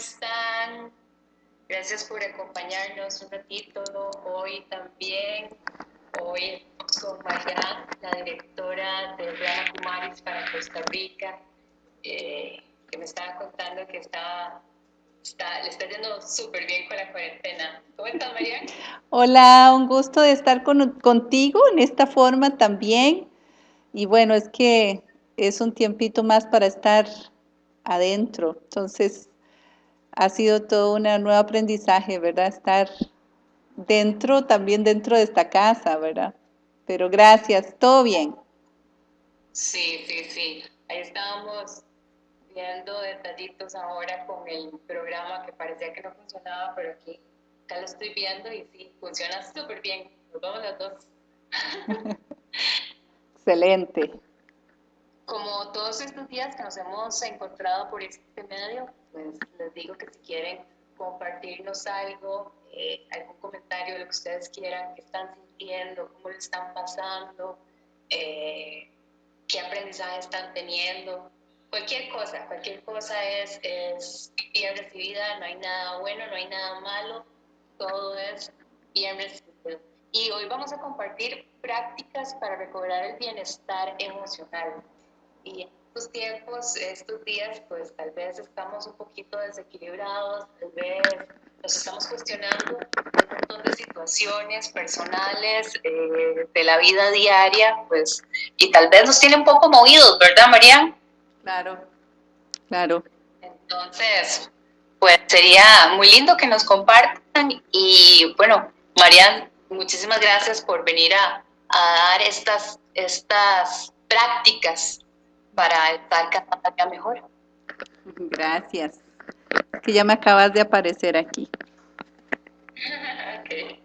están? Gracias por acompañarnos un ratito hoy también. Hoy con María, la directora de Brahma Kumaris para Costa Rica, eh, que me estaba contando que estaba, está, le está yendo súper bien con la cuarentena. ¿Cómo estás, María? Hola, un gusto de estar con, contigo en esta forma también. Y bueno, es que es un tiempito más para estar adentro. Entonces, ha sido todo un nuevo aprendizaje, ¿verdad? Estar dentro, también dentro de esta casa, ¿verdad? Pero gracias, todo bien. Sí, sí, sí. Ahí estábamos viendo detallitos ahora con el programa que parecía que no funcionaba, pero aquí acá lo estoy viendo y sí, funciona súper bien. Nos vamos las dos. Excelente. Como todos estos días que nos hemos encontrado por este medio, pues les digo que si quieren compartirnos algo, eh, algún comentario, lo que ustedes quieran, qué están sintiendo, cómo lo están pasando, eh, qué aprendizaje están teniendo, cualquier cosa, cualquier cosa es, es bien recibida, no hay nada bueno, no hay nada malo, todo es bien recibido. Y hoy vamos a compartir prácticas para recobrar el bienestar emocional. Y estos tiempos, estos días, pues tal vez estamos un poquito desequilibrados, tal vez nos estamos cuestionando un montón de situaciones personales eh, de la vida diaria, pues, y tal vez nos tiene un poco movidos, ¿verdad, María? Claro, claro. Entonces, pues sería muy lindo que nos compartan y bueno, Marian, muchísimas gracias por venir a, a dar estas, estas prácticas para estar cada día mejor. Gracias. Que ya me acabas de aparecer aquí.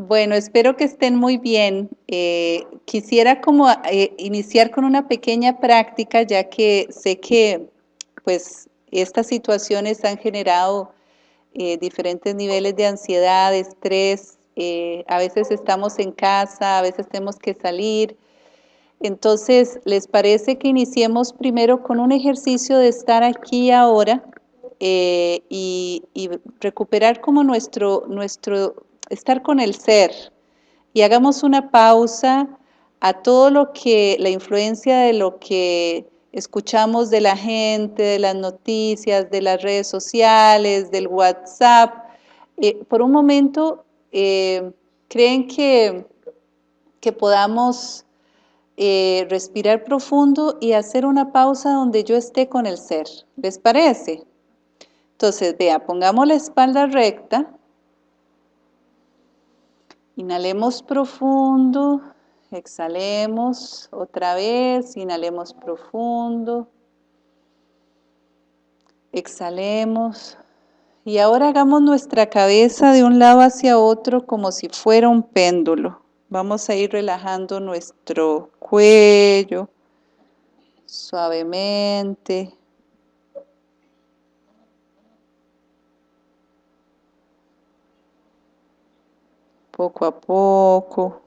Bueno, espero que estén muy bien. Eh, quisiera como eh, iniciar con una pequeña práctica, ya que sé que pues estas situaciones han generado eh, diferentes niveles de ansiedad, estrés. a veces estamos en casa, a veces tenemos que salir, entonces, ¿les parece que iniciemos primero con un ejercicio de estar aquí ahora eh, y, recuperar como nuestro, nuestro, estar con el ser? Y hagamos una pausa a todo lo que, la influencia de lo que escuchamos de la gente, de las noticias, de las redes sociales, del WhatsApp. Eh, por un momento, eh, ¿creen que, que podamos eh, respirar profundo y hacer una pausa donde yo esté con el ser. ¿Les parece? Entonces, vea, pongamos la espalda recta. Inhalemos profundo, exhalemos otra vez, inhalemos profundo, exhalemos. Y ahora hagamos nuestra cabeza de un lado hacia otro como si fuera un péndulo. Vamos a ir relajando nuestro cuello suavemente. Poco a poco.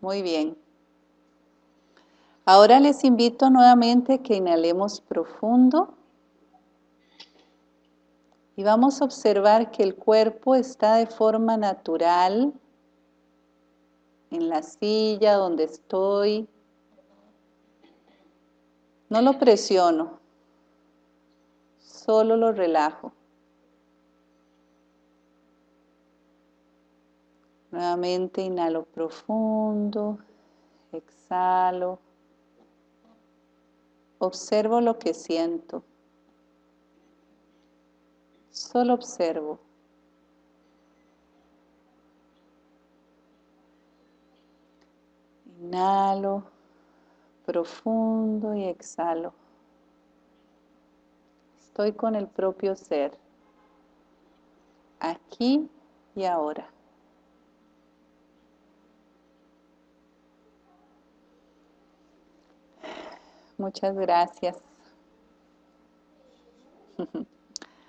Muy bien. Ahora les invito nuevamente que inhalemos profundo y vamos a observar que el cuerpo está de forma natural en la silla donde estoy. No lo presiono, solo lo relajo. Nuevamente inhalo profundo, exhalo. Observo lo que siento. Solo observo. Inhalo profundo y exhalo. Estoy con el propio ser, aquí y ahora. Muchas gracias.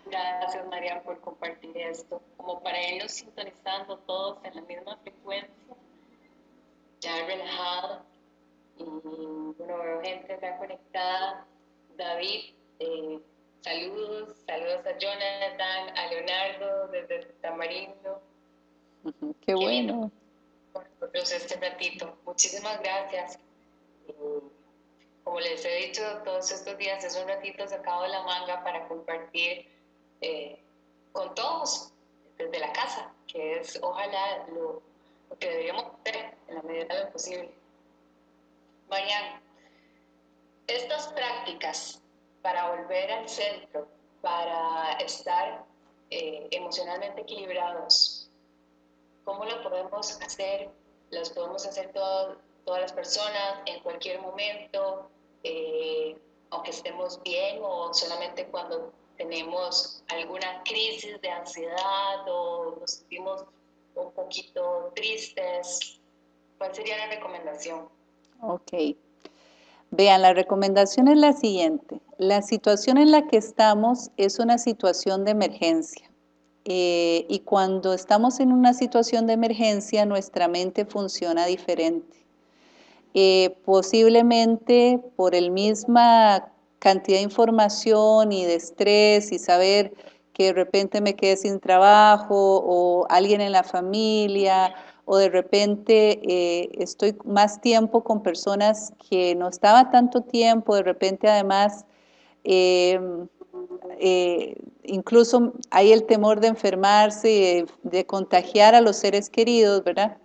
Gracias María por compartir esto, como para irnos sintonizando todos en la misma frecuencia ya relajado y bueno, veo gente está conectada David, eh, saludos, saludos a Jonathan, a Leonardo desde Tamarindo. Qué, bueno. Por este ratito. Muchísimas gracias. como les he dicho todos estos días, es un ratito sacado de la manga para compartir eh, con todos desde la casa, que es ojalá lo, que deberíamos hacer en la medida de lo posible. Mariana, estas prácticas para volver al centro, para estar eh, emocionalmente equilibrados, ¿cómo lo podemos hacer? Las podemos hacer todas las personas en cualquier momento, eh, aunque estemos bien o solamente cuando tenemos alguna crisis de ansiedad o nos sentimos un poquito tristes. ¿Cuál sería la recomendación? Ok. Vean, la recomendación es la siguiente. La situación en la que estamos es una situación de emergencia. Eh, y cuando estamos en una situación de emergencia, nuestra mente funciona diferente. Eh, posiblemente por el misma cantidad de información y de estrés y saber que de repente me quedé sin trabajo o alguien en la familia o de repente eh, estoy más tiempo con personas que no estaba tanto tiempo, de repente además em, eh, incluso hay el temor de enfermarse, de contagiar a los seres queridos, ¿verdad?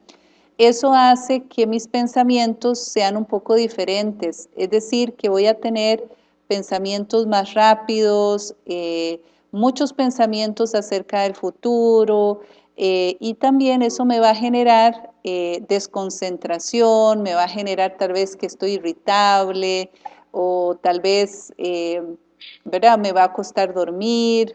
Eso hace que mis pensamientos sean un poco diferentes, es decir, que voy a tener pensamientos más rápidos, eh, muchos pensamientos acerca del futuro eh, y también eso me va a generar eh, desconcentración, me va a generar tal vez que estoy irritable o tal vez, ¿verdad? Me va a costar dormir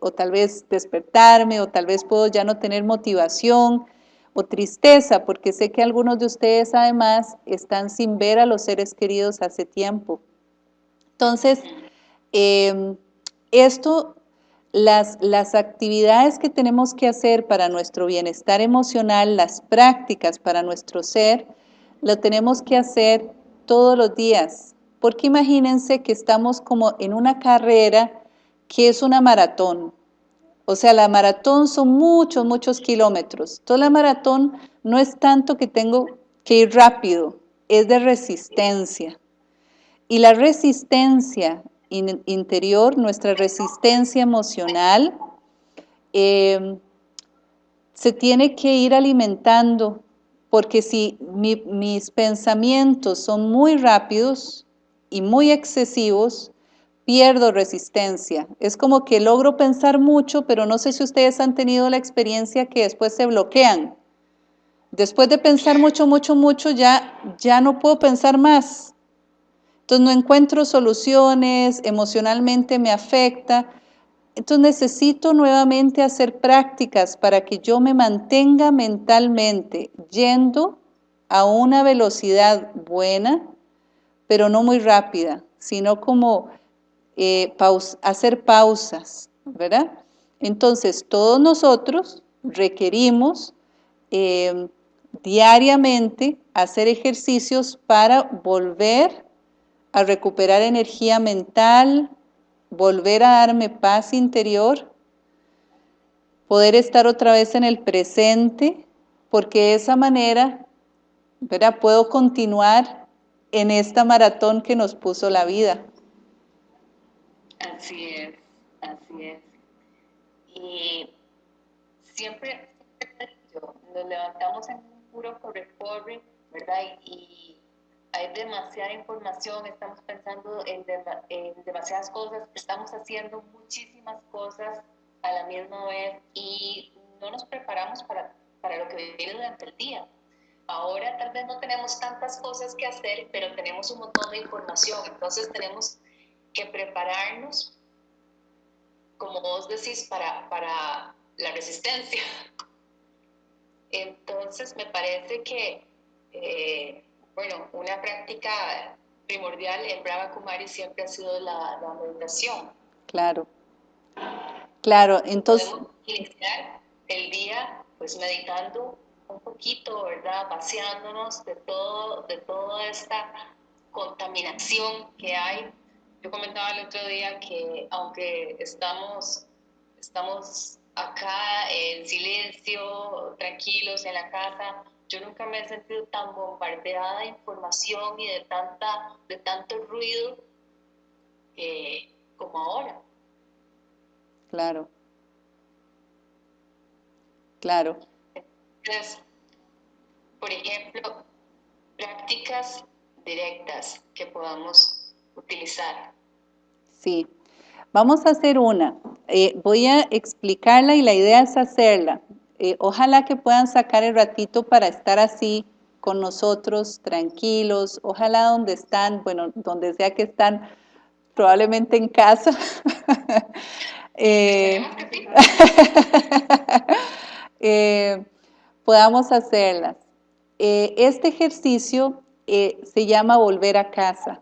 o tal vez despertarme o tal vez puedo ya no tener motivación o tristeza, porque sé que algunos de ustedes además están sin ver a los seres queridos hace tiempo. Entonces, em, esto, las, las actividades que tenemos que hacer para nuestro bienestar emocional, las prácticas para nuestro ser, lo tenemos que hacer todos los días. Porque imagínense que estamos como en una carrera que es una maratón. O sea, la maratón son muchos, muchos kilómetros. Toda la maratón no es tanto que tengo que ir rápido, es de resistencia. Y la resistencia interior, nuestra resistencia emocional, eh, se tiene que ir alimentando, porque si mis pensamientos son muy rápidos y muy excesivos, pierdo resistencia. Es como que logro pensar mucho, pero no sé si ustedes han tenido la experiencia que después se bloquean. Después de pensar mucho, mucho, mucho, ya, ya no puedo pensar más. Entonces no encuentro soluciones, emocionalmente me afecta. Entonces necesito nuevamente hacer prácticas para que yo me mantenga mentalmente yendo a una velocidad buena, pero no muy rápida, sino como eh, hacer pausas, ¿verdad? Entonces todos nosotros requerimos eh, diariamente hacer ejercicios para volver a recuperar energía mental, volver a darme paz interior, poder estar otra vez en el presente, porque de esa manera ¿verdad? puedo continuar en esta maratón que nos puso la vida. Así es, así es. Y siempre, nos levantamos en un puro corre-corre, ¿verdad? Y hay demasiada información, estamos pensando en, demasiadas cosas, estamos haciendo muchísimas cosas a la misma vez y no nos preparamos para, para lo que viene durante el día. Ahora tal vez no tenemos tantas cosas que hacer, pero tenemos un montón de información, entonces tenemos que prepararnos, como vos decís, para, para la resistencia. Entonces me parece que eh, bueno, una práctica primordial en Brahma Kumari siempre ha sido la, meditación. Claro, claro, entonces... Podemos iniciar el día pues meditando un poquito, ¿verdad? Vaciándonos de, todo, de toda esta contaminación que hay yo comentaba el otro día que aunque estamos, estamos acá en silencio, tranquilos en la casa, yo nunca me he sentido tan bombardeada de información y de, tanta, de tanto ruido eh, como ahora. Claro. Claro. Entonces, por ejemplo, prácticas directas que podamos utilizar. Sí, vamos a hacer una. Eh, voy a explicarla y la idea es hacerla. Eh, ojalá que puedan sacar el ratito para estar así con nosotros, tranquilos. Ojalá donde están, bueno, donde sea que están, probablemente en casa. Eh, eh, podamos hacerlas. este ejercicio se llama volver a casa.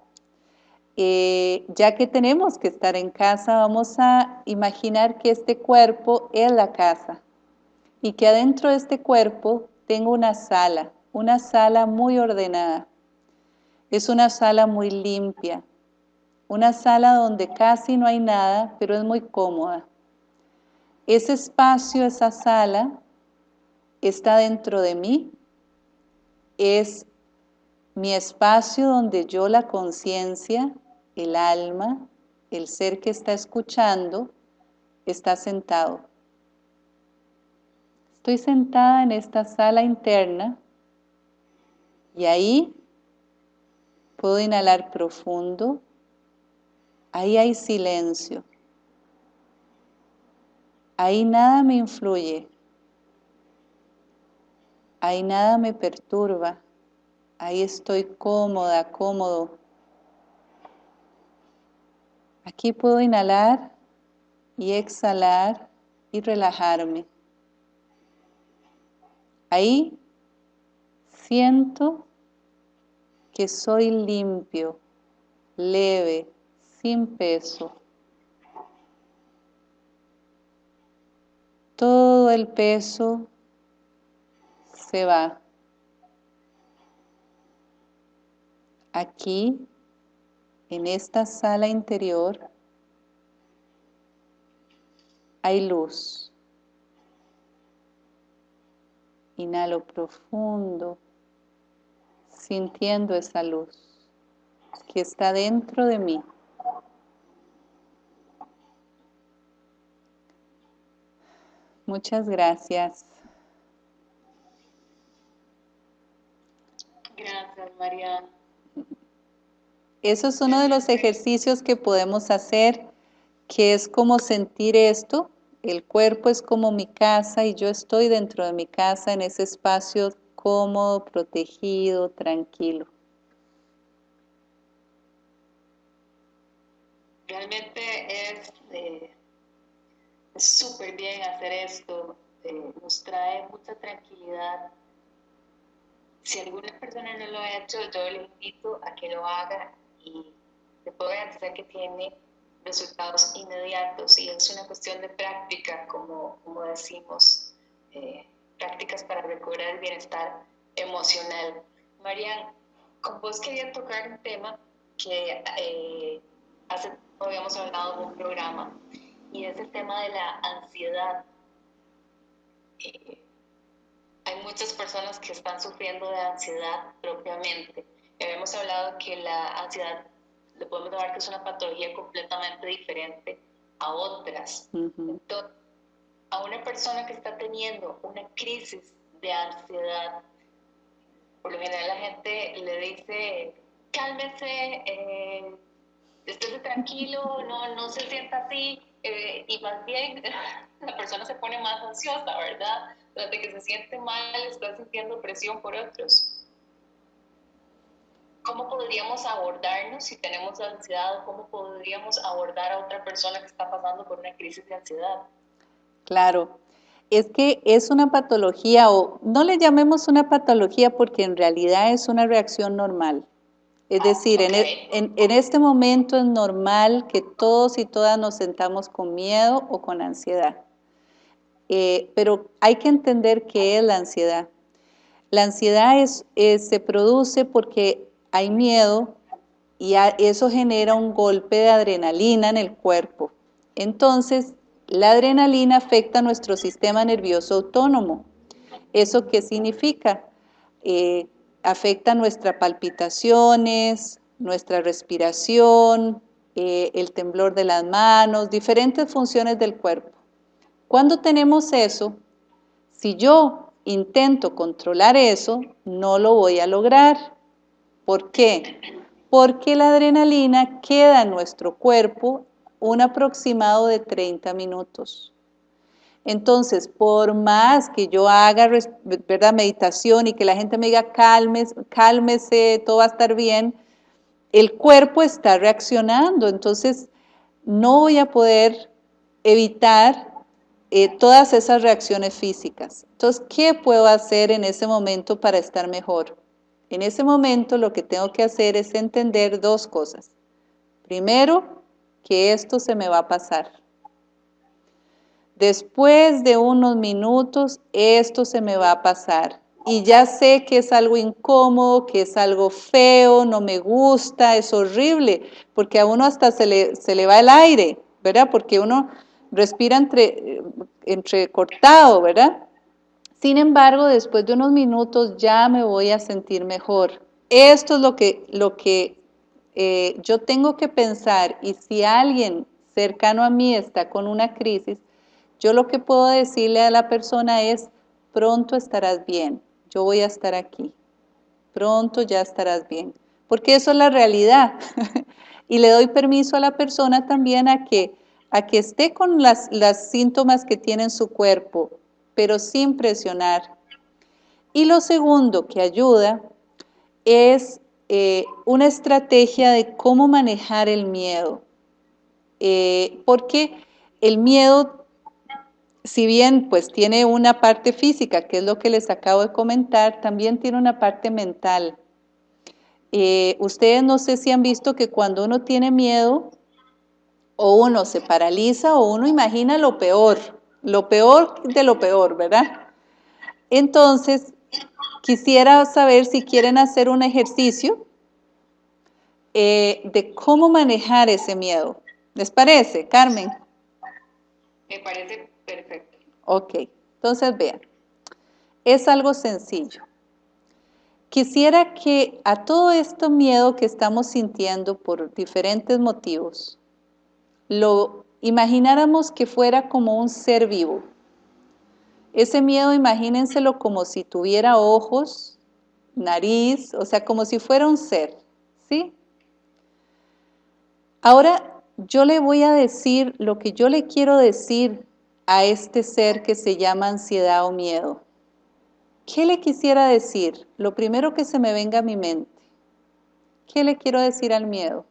ya que tenemos que estar en casa, vamos a imaginar que este cuerpo es la casa y que adentro de este cuerpo tengo una sala, una sala muy ordenada. Es una sala muy limpia, una sala donde casi no hay nada, pero es muy cómoda. Ese espacio, esa sala, está dentro de mí, es mi espacio donde yo la conciencia, el alma, el ser que está escuchando, está sentado. Estoy sentada en esta sala interna y ahí puedo inhalar profundo. Ahí hay silencio. Ahí nada me influye. Ahí nada me perturba. Ahí estoy cómoda, cómodo. Aquí puedo inhalar y exhalar y relajarme. Ahí siento que soy limpio, leve, sin peso. Todo el peso se va. Aquí, en esta sala interior, hay luz. Inhalo profundo, sintiendo esa luz que está dentro de mí. Muchas gracias. Gracias, María. Eso es uno de los ejercicios que podemos hacer, que es como sentir esto, el cuerpo es como mi casa y yo estoy dentro de mi casa en ese espacio cómodo, protegido, tranquilo. Realmente es eh, súper bien hacer esto, eh, nos trae mucha tranquilidad. Si alguna persona no lo ha hecho, yo le invito a que lo haga y te puedo garantizar que tiene resultados inmediatos y es una cuestión de práctica, como, como decimos, eh, prácticas para recobrar el bienestar emocional. Marian, con vos quería tocar un tema que eh, hace habíamos hablado en un programa y es el tema de la ansiedad. Eh, hay muchas personas que están sufriendo de ansiedad propiamente. Habíamos hablado que la ansiedad le podemos dar que es una patología completamente diferente a otras. Entonces, a una persona que está teniendo una crisis de ansiedad, por lo general la gente le dice, cálmese, eh, esté tranquilo, no, no se sienta así, eh, y más bien la persona se pone más ansiosa, ¿verdad? Desde que se siente mal, está sintiendo presión por otros. ¿Cómo podríamos abordarnos si tenemos ansiedad o cómo podríamos abordar a otra persona que está pasando por una crisis de ansiedad? Claro, es que es una patología o no le llamemos una patología porque en realidad es una reacción normal. Es ah, decir, e, en, en, este momento es normal que todos y todas nos sentamos con miedo o con ansiedad. Eh, pero hay que entender qué es la ansiedad. La ansiedad es, se produce porque hay miedo y eso genera un golpe de adrenalina en el cuerpo. Entonces, la adrenalina afecta nuestro sistema nervioso autónomo. ¿Eso qué significa? Eh, afecta nuestras palpitaciones, nuestra respiración, eh, el temblor de las manos, diferentes funciones del cuerpo. Cuando tenemos eso, si yo intento controlar eso, no lo voy a lograr. ¿Por qué? Porque la adrenalina queda en nuestro cuerpo un aproximado de 30 minutos. Entonces, por más que yo haga ¿verdad? meditación y que la gente me diga cálmese, cálmese, todo va a estar bien, el cuerpo está reaccionando, entonces no voy a poder evitar eh, todas esas reacciones físicas. Entonces, ¿qué puedo hacer en ese momento para estar mejor? En ese momento lo que tengo que hacer es entender dos cosas. Primero, que esto se me va a pasar. Después de unos minutos, esto se me va a pasar y ya sé que es algo incómodo, que es algo feo, no me gusta, es horrible, porque a uno hasta se le, se le va el aire, ¿verdad? Porque uno respira entre, entrecortado, ¿verdad? Sin embargo, después de unos minutos ya me voy a sentir mejor. Esto es lo que, lo que eh, yo tengo que pensar y si alguien cercano a mí está con una crisis, yo lo que puedo decirle a la persona es, pronto estarás bien, yo voy a estar aquí, pronto ya estarás bien, porque eso es la realidad. y le doy permiso a la persona también a que, a que esté con las, las síntomas que tiene en su cuerpo, pero sin presionar. Y lo segundo que ayuda es eh, una estrategia de cómo manejar el miedo. Eh, porque el miedo si bien pues tiene una parte física, que es lo que les acabo de comentar, también tiene una parte mental. Eh, ustedes no sé si han visto que cuando uno tiene miedo, o uno se paraliza o uno imagina lo peor, lo peor de lo peor, ¿verdad? Entonces, quisiera saber si quieren hacer un ejercicio eh, de cómo manejar ese miedo. ¿Les parece, Carmen? Me parece Perfecto. Ok, entonces vean, es algo sencillo. Quisiera que a todo este miedo que estamos sintiendo por diferentes motivos, lo imagináramos que fuera como un ser vivo. Ese miedo imagínenselo como si tuviera ojos, nariz, o sea, como si fuera un ser, ¿sí? Ahora yo le voy a decir lo que yo le quiero decir a este ser que se llama ansiedad o miedo? ¿Qué le quisiera decir? Lo primero que se me venga a mi mente. ¿Qué le quiero decir al miedo?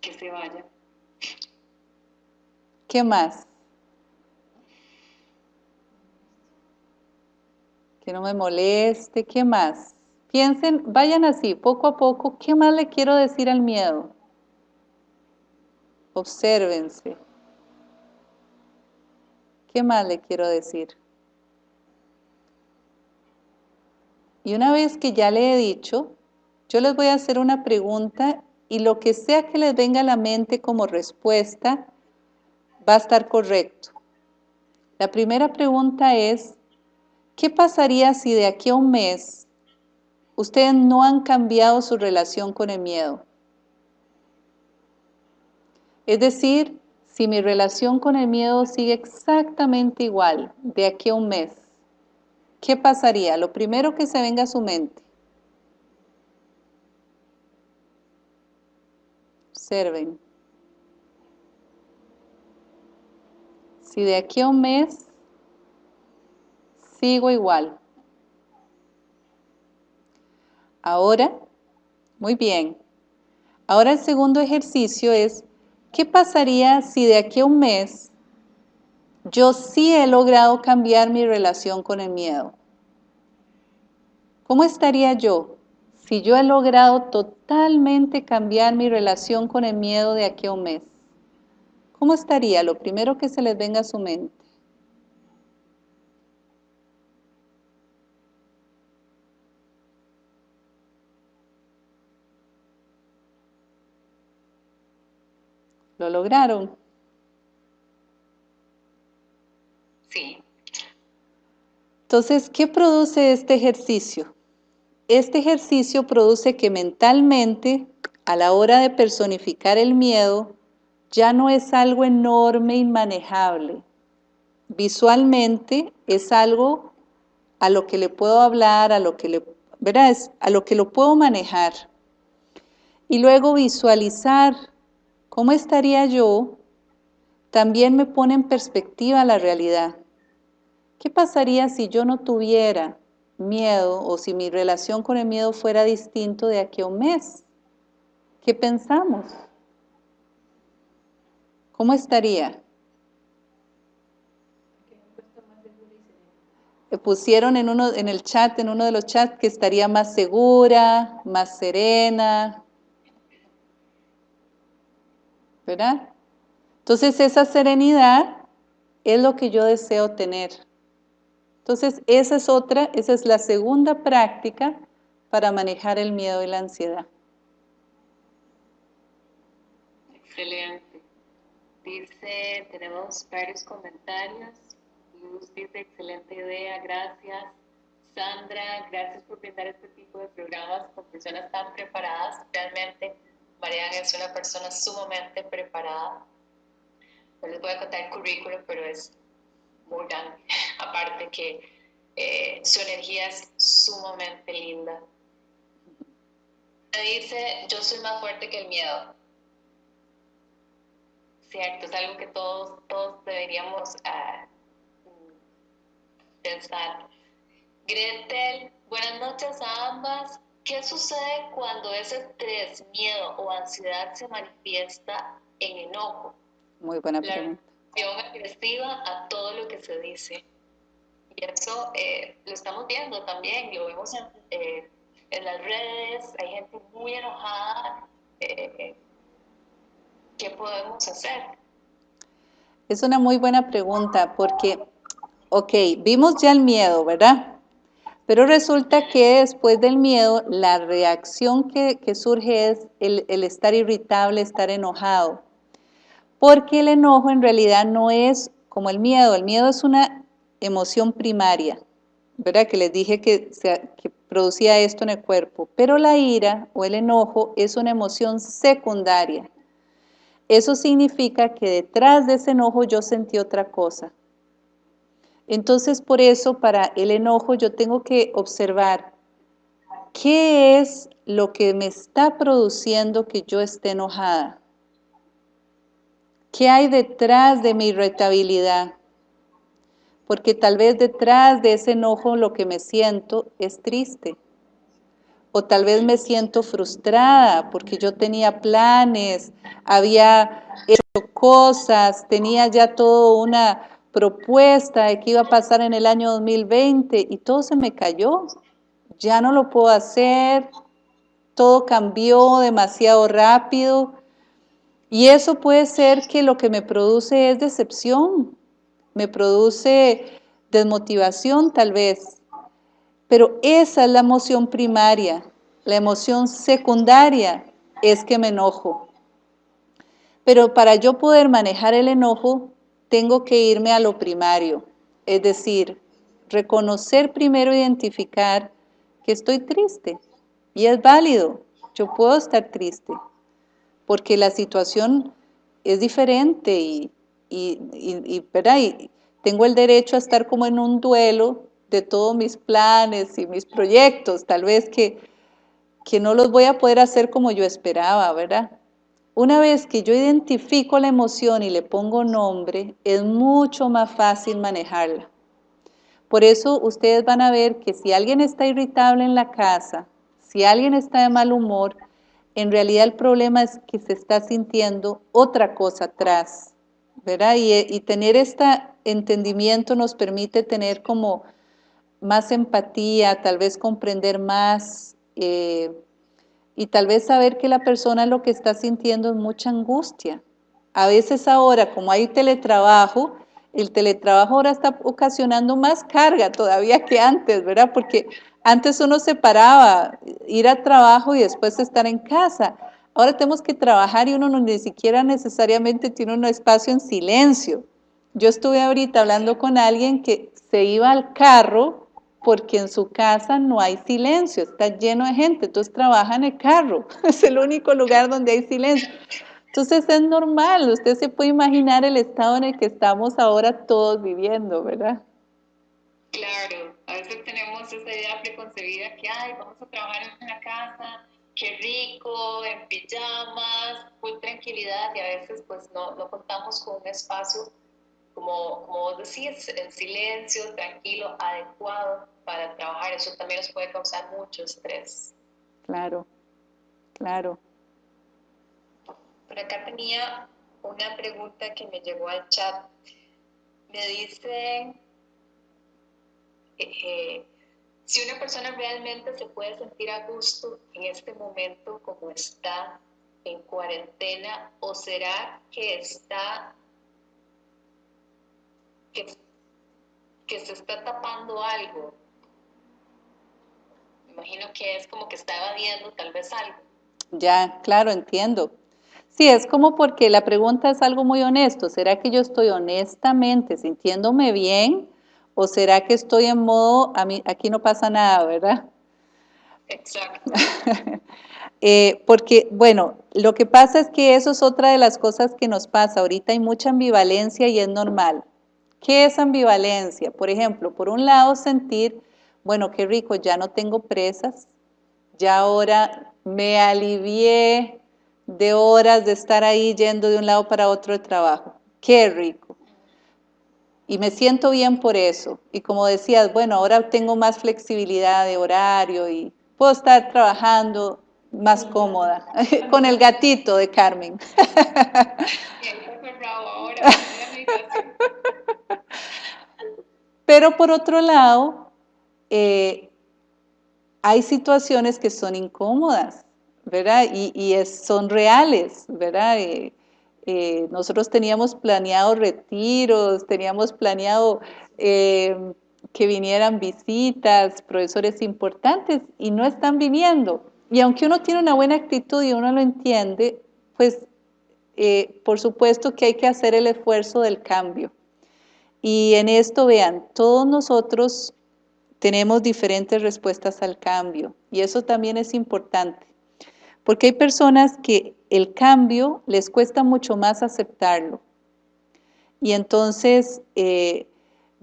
Que se vaya. ¿Qué más? Que no me moleste. ¿Qué más? Piensen, vayan así, poco a poco. ¿Qué más le quiero decir al miedo? Obsérvense. ¿Qué más le quiero decir? Y una vez que ya le he dicho, yo les voy a hacer una pregunta y lo que sea que les venga a la mente como respuesta va a estar correcto. La primera pregunta es, ¿qué pasaría si de aquí a un mes ustedes no han cambiado su relación con el miedo? Es decir, si mi relación con el miedo sigue exactamente igual de aquí a un mes, ¿qué pasaría? Lo primero que se venga a su mente. Observen. Si de aquí a un mes sigo igual. Ahora, muy bien. Ahora el segundo ejercicio es ¿qué pasaría si de aquí a un mes yo sí he logrado cambiar mi relación con el miedo? ¿Cómo estaría yo si yo he logrado totalmente cambiar mi relación con el miedo de aquí a un mes? ¿Cómo estaría? Lo primero que se les venga a su mente. ¿Lo lograron? Sí. Entonces, ¿qué produce este ejercicio? Este ejercicio produce que mentalmente, a la hora de personificar el miedo, ya no es algo enorme, inmanejable. Visualmente es algo a lo que le puedo hablar, a lo que le, ¿verdad? a lo que lo puedo manejar. Y luego visualizar cómo estaría yo, también me pone en perspectiva la realidad. ¿Qué pasaría si yo no tuviera miedo o si mi relación con el miedo fuera distinto de aquí a un mes? ¿Qué pensamos? ¿Cómo estaría? pusieron en, uno, en el chat, en uno de los chats, que estaría más segura, más serena. ¿Verdad? Entonces esa serenidad es lo que yo deseo tener. Entonces esa es otra, esa es la segunda práctica para manejar el miedo y la ansiedad. Excelente. Dice, tenemos varios comentarios. Luz dice, excelente idea, gracias. Sandra, gracias por brindar este tipo de programas con personas tan preparadas. Realmente, Mariana es una persona sumamente preparada. No les voy a contar el currículum, pero es muy grande. Aparte que eh, su energía es sumamente linda. Dice, yo soy más fuerte que el miedo. Cierto, es algo que todos, todos deberíamos uh, pensar. Gretel, buenas noches a ambas. ¿Qué sucede cuando ese estrés, miedo o ansiedad se manifiesta en enojo? Muy buena pregunta. La agresiva a todo lo que se dice. Y eso eh, lo estamos viendo también, lo vemos en, eh, en las redes, hay gente muy enojada. Eh, ¿Qué podemos hacer? Es una muy buena pregunta porque Ok, vimos ya el miedo, ¿verdad? Pero resulta que después del miedo, la reacción que, surge es el, estar irritable, estar enojado. Porque el enojo en realidad no es como el miedo, el miedo es una emoción primaria, ¿verdad? Que les dije que, que producía esto en el cuerpo. Pero la ira o el enojo es una emoción secundaria. Eso significa que detrás de ese enojo yo sentí otra cosa. Entonces, por eso, para el enojo yo tengo que observar qué es lo que me está produciendo que yo esté enojada. ¿Qué hay detrás de mi irritabilidad? Porque tal vez detrás de ese enojo lo que me siento es triste. O tal vez me siento frustrada porque yo tenía planes, había hecho cosas, tenía ya todo una, propuesta de que iba a pasar en el año 2020 y todo se me cayó. Ya no lo puedo hacer, todo cambió demasiado rápido. Y eso puede ser que lo que me produce es decepción, me produce desmotivación tal vez. Pero esa es la emoción primaria. La emoción secundaria es que me enojo. Pero para yo poder manejar el enojo, tengo que irme a lo primario, es decir, reconocer primero, identificar que estoy triste. Y es válido, yo puedo estar triste, porque la situación es diferente y, y, y, tengo el derecho a estar como en un duelo de todos mis planes y mis proyectos, tal vez que, que no los voy a poder hacer como yo esperaba, ¿verdad? Una vez que yo identifico la emoción y le pongo nombre, es mucho más fácil manejarla. Por eso ustedes van a ver que si alguien está irritable en la casa, si alguien está de mal humor, en realidad el problema es que se está sintiendo otra cosa atrás, ¿verdad? Y, tener este entendimiento nos permite tener como más empatía, tal vez comprender más, eh, y tal vez saber que la persona lo que está sintiendo es mucha angustia. A veces ahora, como hay teletrabajo, el teletrabajo ahora está ocasionando más carga todavía que antes, ¿verdad? Porque antes uno se paraba, ir al trabajo y después estar en casa. ahora tenemos que trabajar y uno no, ni siquiera necesariamente tiene un espacio en silencio. Yo estuve ahorita hablando con alguien que se iba al carro porque en su casa no hay silencio, está lleno de gente, entonces trabaja en el carro, es el único lugar donde hay silencio. Entonces es normal, usted se puede imaginar el estado en el que estamos ahora todos viviendo, ¿verdad? Claro, a veces tenemos esa idea preconcebida que, ay, vamos a trabajar en una casa, qué rico, en pijamas, full tranquilidad, y a veces pues no, no contamos con un espacio, como, como vos decís, en silencio, tranquilo, adecuado para trabajar. Eso también nos puede causar mucho estrés. Claro, claro. Por acá tenía una pregunta que me llegó al chat. Me dicen eh, si una persona realmente se puede sentir a gusto en este momento como está en cuarentena o será que está que, que se está tapando algo. Imagino que es como que está evadiendo tal vez algo. Ya, claro, entiendo. Sí, es como porque la pregunta es algo muy honesto. ¿Será que yo estoy honestamente sintiéndome bien o será que estoy en modo, a mí, aquí no pasa nada, ¿verdad? Exacto. Eh, porque, bueno, lo que pasa es que eso es otra de las cosas que nos pasa. Ahorita hay mucha ambivalencia y es normal. ¿Qué es ambivalencia? Por ejemplo, por un lado sentir, bueno, qué rico, ya no tengo presas, ya ahora me alivié de horas de estar ahí yendo de un lado para otro de trabajo. Qué rico. Y me siento bien por eso. Y como decías, bueno, ahora tengo más flexibilidad de horario y puedo estar trabajando más cómoda con el gatito de Carmen. Pero por otro lado, eh, hay situaciones que son incómodas ¿verdad? Y, son reales, ¿verdad? Eh, eh, nosotros teníamos planeado retiros, teníamos planeado que vinieran visitas, profesores importantes, y no están viniendo. Y aunque uno tiene una buena actitud y uno lo entiende, pues por supuesto que hay que hacer el esfuerzo del cambio. Y en esto, vean, todos nosotros tenemos diferentes respuestas al cambio, y eso también es importante. Porque hay personas que el cambio les cuesta mucho más aceptarlo. Y entonces eh,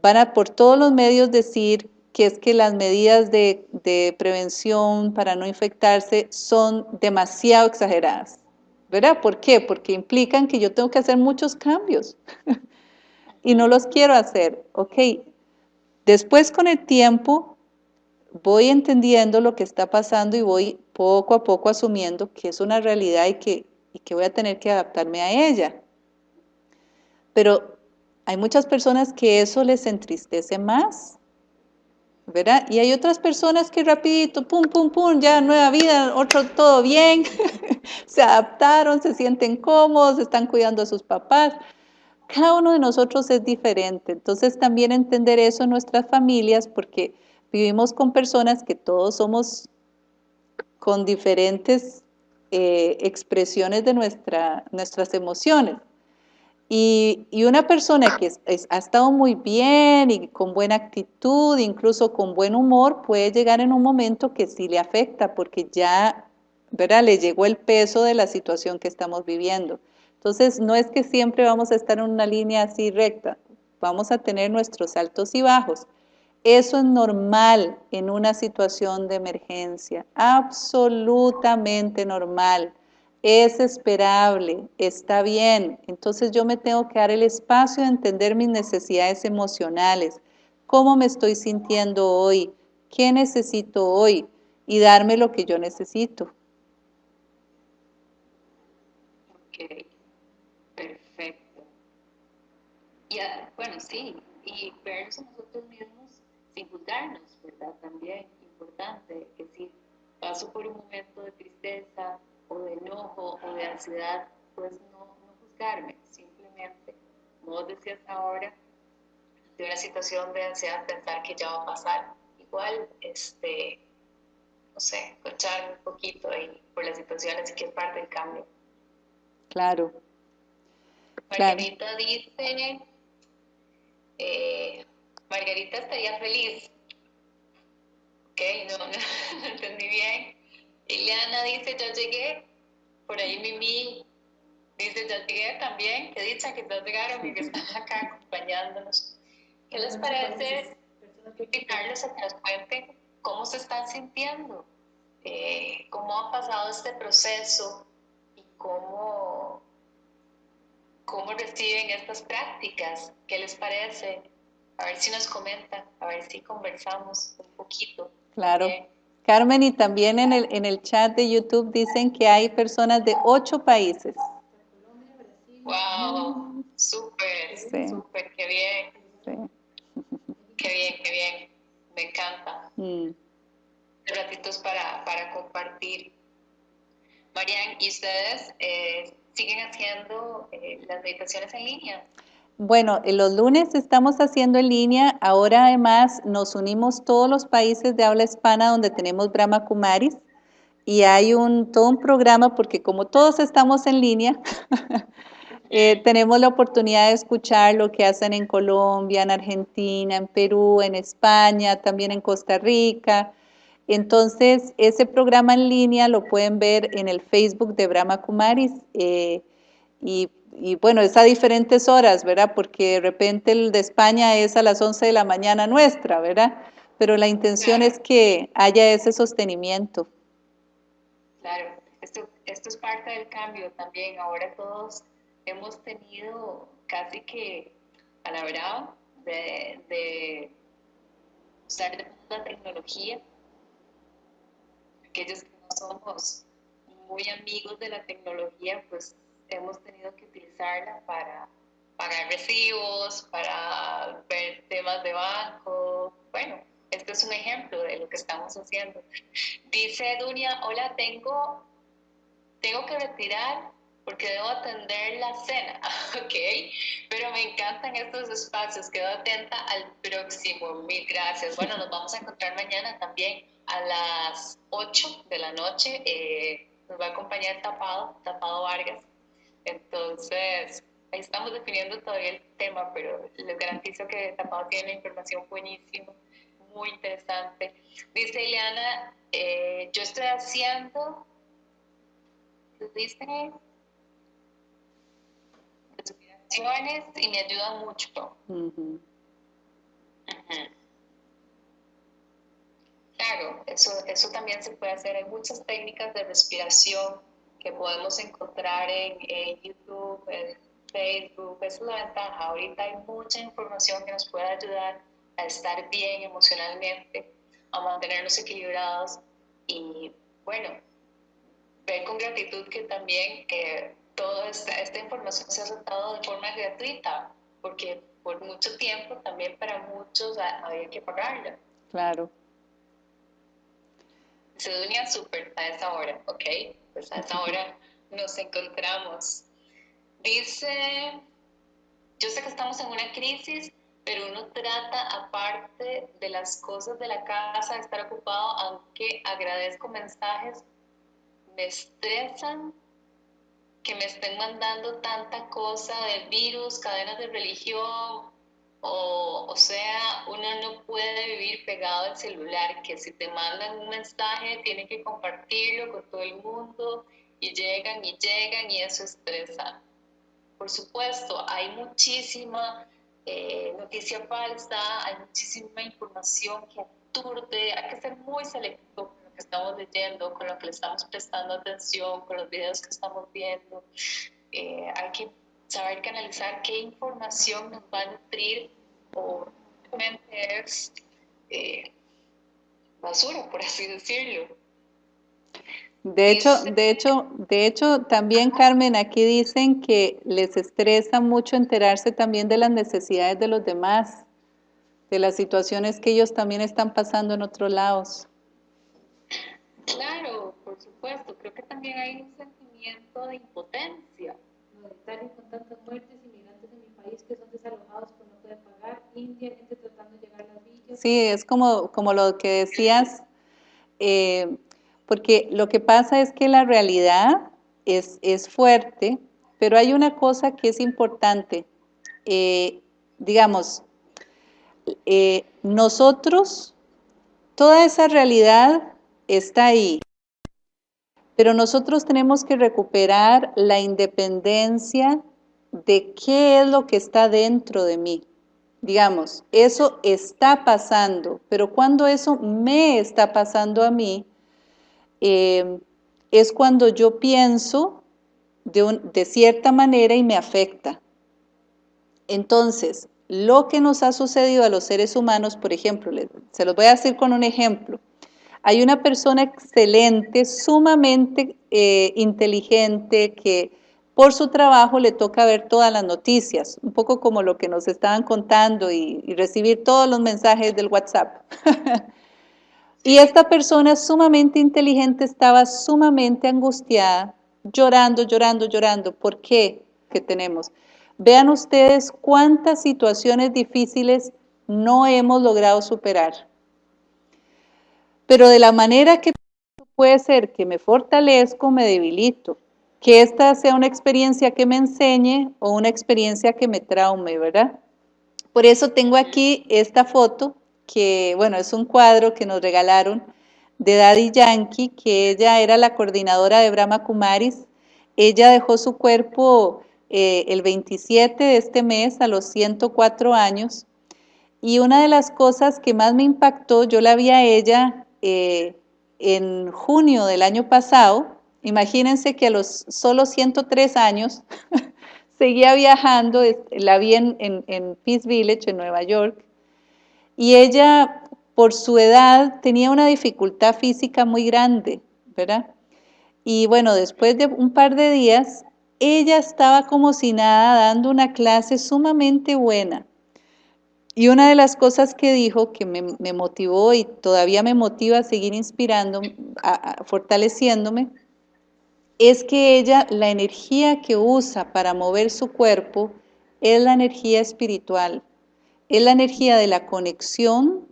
van a por todos los medios decir que es que las medidas de, de prevención para no infectarse son demasiado exageradas. ¿Verdad? ¿Por qué? Porque implican que yo tengo que hacer muchos cambios y no los quiero hacer. Ok, después con el tiempo voy entendiendo lo que está pasando y voy poco a poco asumiendo que es una realidad y que, y que voy a tener que adaptarme a ella. Pero hay muchas personas que eso les entristece más, ¿verdad? Y hay otras personas que rapidito, pum, pum, pum, ya nueva vida, otro todo bien, se adaptaron, se sienten cómodos, están cuidando a sus papás. Cada uno de nosotros es diferente, entonces también entender eso en nuestras familias, porque vivimos con personas que todos somos con diferentes eh, expresiones de nuestra, nuestras emociones. Y, una persona que ha estado muy bien y con buena actitud, incluso con buen humor, puede llegar en un momento que sí le afecta porque ya, ¿verdad? Le llegó el peso de la situación que estamos viviendo. Entonces, no es que siempre vamos a estar en una línea así recta, vamos a tener nuestros altos y bajos. Eso es normal en una situación de emergencia, absolutamente normal. Es esperable, está bien. Entonces yo me tengo que dar el espacio de entender mis necesidades emocionales, cómo me estoy sintiendo hoy, qué necesito hoy y darme lo que yo necesito perfecto. Ya, bueno, sí, y vernos a nosotros mismos sin juzgarnos, ¿verdad? También importante, que si paso por un momento de tristeza o de enojo o de ansiedad, pues no, no juzgarme, simplemente, como vos decías ahora, de una situación de ansiedad pensar que ya va a pasar. Igual, este, no sé, escuchar un poquito ahí por las situaciones que es parte del cambio. Claro. Margarita dice, eh, Margarita estaría feliz. Ok, no, no, entendí bien. Ileana dice, yo llegué. Por ahí Mimi dice, yo llegué también. Qué dicha que todos llegaron y que están acá acompañándonos. ¿Qué les parece invitarles a que nos cuenten cómo se están sintiendo? Eh, ¿Cómo ha pasado este proceso? ¿Y cómo, cómo reciben estas prácticas? ¿Qué les parece? A ver si nos comentan, a ver si conversamos un poquito. Claro. Carmen, y también en el, en el chat de YouTube dicen que hay personas de ocho países. ¡Wow! Súper, súper, qué bien. Qué bien, qué bien. Me encanta. Mm. Ratitos para, para compartir. Marian, ¿y ustedes eh, siguen haciendo eh, las meditaciones en línea? Bueno, los lunes estamos haciendo en línea, ahora además nos unimos todos los países de habla hispana donde tenemos Brahma Kumaris y hay un, todo un programa porque como todos estamos en línea, eh, tenemos la oportunidad de escuchar lo que hacen en Colombia, en Argentina, en Perú, en España, también en Costa Rica. Entonces, ese programa en línea lo pueden ver en el Facebook de Brahma Kumaris eh, y y bueno, es a diferentes horas, ¿verdad? Porque de repente el de España es a las 11 de la mañana nuestra, ¿verdad? Pero la intención es que haya ese sostenimiento. Claro, esto, esto es parte del cambio también. Ahora todos hemos tenido casi que a la brava de, de usar la tecnología. Aquellos que no somos muy amigos de la tecnología, pues hemos tenido que utilizarla para pagar recibos, para ver temas de banco. Bueno, este es un ejemplo de lo que estamos haciendo. Dice Dunia, hola, tengo, tengo que retirar porque debo atender la cena, ¿ok? Pero me encantan estos espacios, quedo atenta al próximo, mil gracias. Bueno, nos vamos a encontrar mañana también a las 8 de la noche, eh, nos va a acompañar Tapado, Tapado Vargas, entonces, ahí estamos definiendo todavía el tema, pero les garantizo que Tapado tiene una información buenísima, muy interesante. Dice Ileana, eh, yo estoy haciendo, dice, y me ayuda mucho. Claro, eso, eso también se puede hacer. Hay muchas técnicas de respiración que podemos encontrar en, YouTube, en Facebook. Es la ventaja. Ahorita hay mucha información que nos puede ayudar a estar bien emocionalmente, a mantenernos equilibrados y, bueno, ver con gratitud que también eh, toda esta, esta información se ha soltado de forma gratuita, porque por mucho tiempo también para muchos había que pagarla. Claro. Se unía súper a esa hora, ¿ok? pues a esa hora nos encontramos. Dice, yo sé que estamos en una crisis, pero uno trata, aparte de las cosas de la casa, de estar ocupado, aunque agradezco mensajes, me estresan que me estén mandando tanta cosa de virus, cadenas de religión, o, o sea, uno no puede vivir pegado al celular, que si te mandan un mensaje tienen que compartirlo con todo el mundo y llegan y llegan y eso estresa. Por supuesto, hay muchísima eh, noticia falsa, hay muchísima información que aturde, hay que ser muy selectivo con lo que estamos leyendo, con lo que le estamos prestando atención, con los videos que estamos viendo. Eh, hay que saber canalizar qué información nos va a nutrir o realmente es eh, basura, por así decirlo. De hecho, de hecho, de hecho, también Carmen, aquí dicen que les estresa mucho enterarse también de las necesidades de los demás, de las situaciones que ellos también están pasando en otros lados. Claro, por supuesto. Creo que también hay un sentimiento de impotencia con tantas muertes, inmigrantes en mi país que son desalojados por no poder pagar, India, gente tratando de llegar a las villas. Sí, es como, como lo que decías, eh, porque lo que pasa es que la realidad es, es fuerte, pero hay una cosa que es importante. Eh, digamos, eh, nosotros, toda esa realidad está ahí, pero nosotros tenemos que recuperar la independencia de qué es lo que está dentro de mí. Digamos, eso está pasando, pero cuando eso me está pasando a mí, eh, es cuando yo pienso de, de cierta manera y me afecta. Entonces, lo que nos ha sucedido a los seres humanos, por ejemplo, se los voy a decir con un ejemplo. Hay una persona excelente, sumamente eh, inteligente, que por su trabajo le toca ver todas las noticias, un poco como lo que nos estaban contando y, recibir todos los mensajes del WhatsApp. y esta persona sumamente inteligente estaba sumamente angustiada, llorando, llorando, llorando. ¿Por qué? Que tenemos. Vean ustedes cuántas situaciones difíciles no hemos logrado superar. Pero de la manera que puede ser que me fortalezco, me debilito. Que esta sea una experiencia que me enseñe o una experiencia que me traume, ¿verdad? Por eso tengo aquí esta foto, que bueno, es un cuadro que nos regalaron de Daddy Yankee, que ella era la coordinadora de Brahma Kumaris. Ella dejó su cuerpo eh, el 27 de este mes a los 104 años. Y una de las cosas que más me impactó, yo la vi a ella eh, en junio del año pasado. Imagínense que a los solo 103 años seguía viajando, la vi en, en Peace Village, en Nueva York, y ella, por su edad, tenía una dificultad física muy grande, ¿verdad? Y bueno, después de un par de días, ella estaba como si nada dando una clase sumamente buena. Y una de las cosas que dijo que me, motivó y todavía me motiva a seguir inspirando, fortaleciéndome, es que ella, la energía que usa para mover su cuerpo, es la energía espiritual, es la energía de la conexión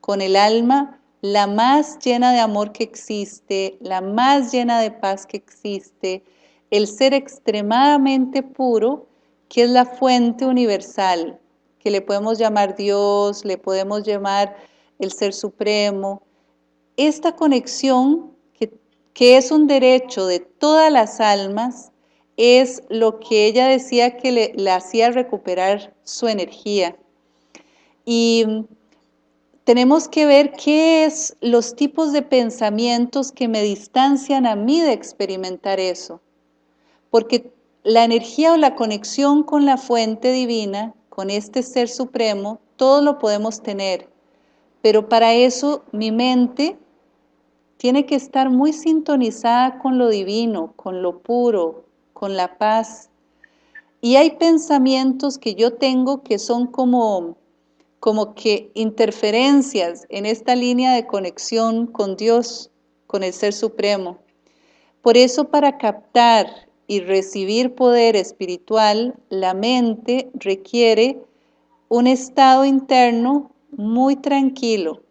con el alma, la más llena de amor que existe, la más llena de paz que existe, el ser extremadamente puro, que es la fuente universal, que le podemos llamar Dios, le podemos llamar el Ser Supremo. Esta conexión, que, es un derecho de todas las almas, es lo que ella decía que le, le hacía recuperar su energía. Y tenemos que ver qué es los tipos de pensamientos que me distancian a mí de experimentar eso porque la energía o la conexión con la fuente divina, con este ser supremo, todo lo podemos tener, pero para eso mi mente tiene que estar muy sintonizada con lo divino, con lo puro, con la paz. Y hay pensamientos que yo tengo que son como, como que interferencias en esta línea de conexión con Dios, con el Ser Supremo. Por eso para captar y recibir poder espiritual, la mente requiere un estado interno muy tranquilo.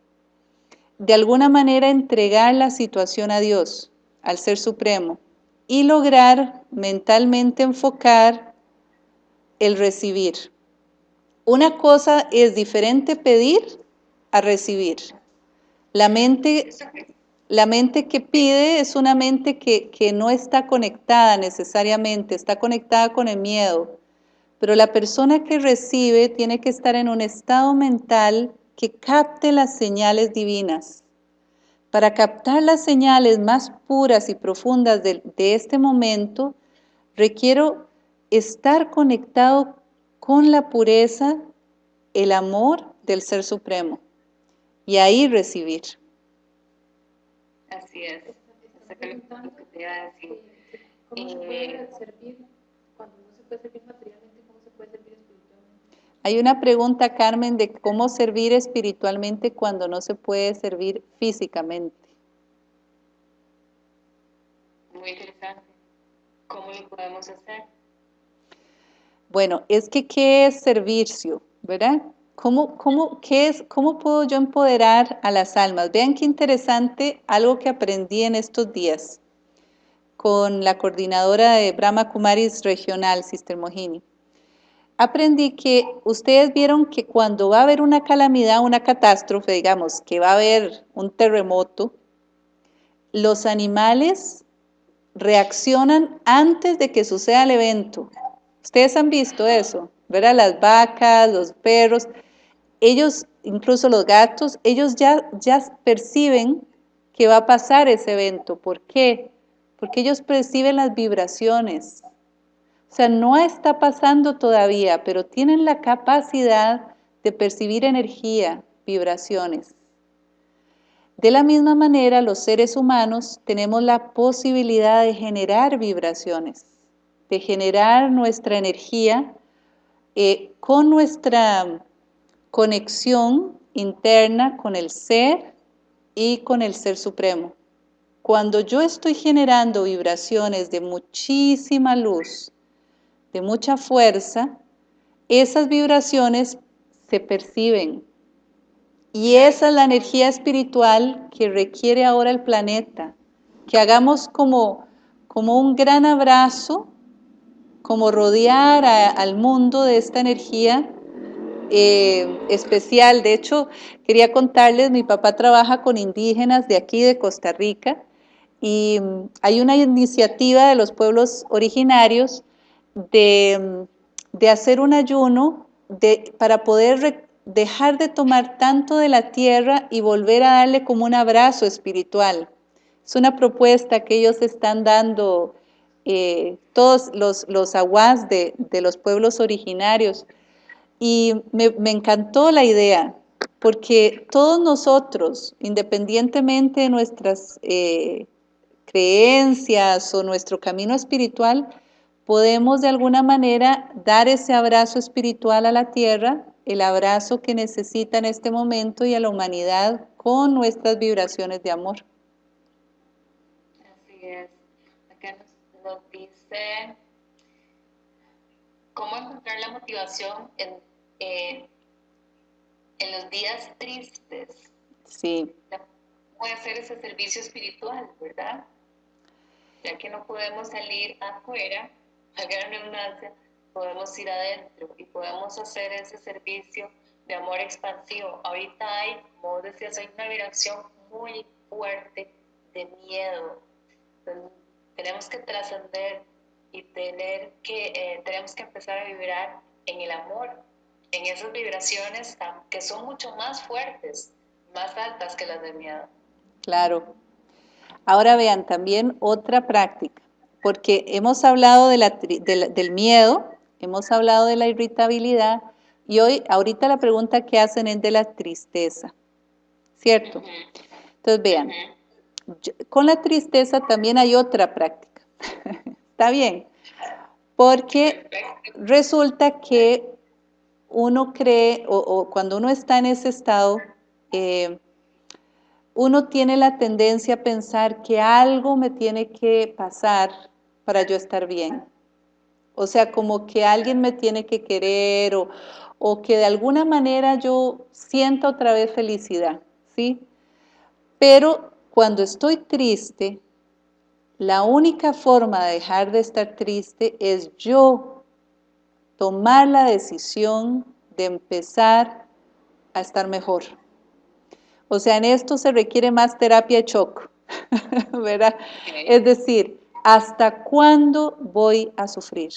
De alguna manera entregar la situación a Dios, al Ser Supremo, y lograr mentalmente enfocar el recibir. Una cosa es diferente pedir a recibir. La mente la mente que pide es una mente que, no está conectada necesariamente, está conectada con el miedo. Pero la persona que recibe tiene que estar en un estado mental que capte las señales divinas. Para captar las señales más puras y profundas de, de este momento, requiero estar conectado con la pureza, el amor del Ser Supremo y ahí recibir. Así es. lo que te iba a decir. ¿Cómo se puede eh, servir cuando no se puede servir materialmente? ¿Cómo se puede servir espiritualmente? Hay una pregunta, Carmen, de cómo servir espiritualmente cuando no se puede servir físicamente. Muy interesante. ¿Cómo lo podemos hacer? Bueno, es que ¿qué es servicio? ¿Verdad? ¿Cómo, cómo, qué es, ¿Cómo puedo yo empoderar a las almas? Vean qué interesante algo que aprendí en estos días con la coordinadora de Brahma Kumaris Regional, Sister Mohini. Aprendí que ustedes vieron que cuando va a haber una calamidad, una catástrofe, digamos, que va a haber un terremoto, los animales reaccionan antes de que suceda el evento. Ustedes han visto eso, ¿verdad? Las vacas, los perros, ellos, incluso los gatos, ellos ya, ya perciben que va a pasar ese evento. ¿Por qué? Porque ellos perciben las vibraciones. O sea, no está pasando todavía, pero tienen la capacidad de percibir energía, vibraciones. De la misma manera, los seres humanos tenemos la posibilidad de generar vibraciones, de generar nuestra energía eh, con nuestra conexión interna con el ser y con el ser supremo. Cuando yo estoy generando vibraciones de muchísima luz, de mucha fuerza, esas vibraciones se perciben, y esa es la energía espiritual que requiere ahora el planeta. Que hagamos como, como un gran abrazo, como rodear al mundo de esta energía eh, especial. De hecho, quería contarles, mi papá trabaja con indígenas de aquí, de Costa Rica, y mm, hay una iniciativa de los pueblos originarios de, de hacer un ayuno de, para poder dejar de tomar tanto de la tierra y volver a darle como un abrazo espiritual. Es una propuesta que ellos están dando eh, todos los, los aguas de, los pueblos originarios. Y me, encantó la idea, porque todos nosotros, independientemente de nuestras eh, creencias o nuestro camino espiritual, podemos de alguna manera dar ese abrazo espiritual a la tierra el abrazo que necesita en este momento y a la humanidad con nuestras vibraciones de amor. Así es. Acá nos, dice cómo encontrar la motivación en, en los días tristes. Sí. Puede ser ese servicio espiritual, ¿verdad? Ya que no podemos salir afuera, a gran redundancia, podemos ir adentro y podemos hacer ese servicio de amor expansivo. Ahorita hay, como decías, hay una vibración muy fuerte de miedo. tenemos que trascender y tener que, eh, tenemos que empezar a vibrar en el amor, en esas vibraciones que son mucho más fuertes, más altas que las del miedo. Claro. Ahora vean también otra práctica, porque hemos hablado de la, del miedo, hemos hablado de la irritabilidad y hoy, ahorita la pregunta que hacen es de la tristeza, ¿cierto? Entonces vean, con la tristeza también hay otra práctica, ¿está bien? Porque resulta que uno cree, o, cuando uno está en ese estado, eh, uno tiene la tendencia a pensar que algo me tiene que pasar para yo estar bien. O sea, como que alguien me tiene que querer o, o que de alguna manera yo sienta otra vez felicidad, ¿sí? Pero cuando estoy triste, la única forma de dejar de estar triste es yo tomar la decisión de empezar a estar mejor. O sea, en esto se requiere más terapia de shock, ¿verdad? Es decir, ¿Hasta cuándo voy a sufrir?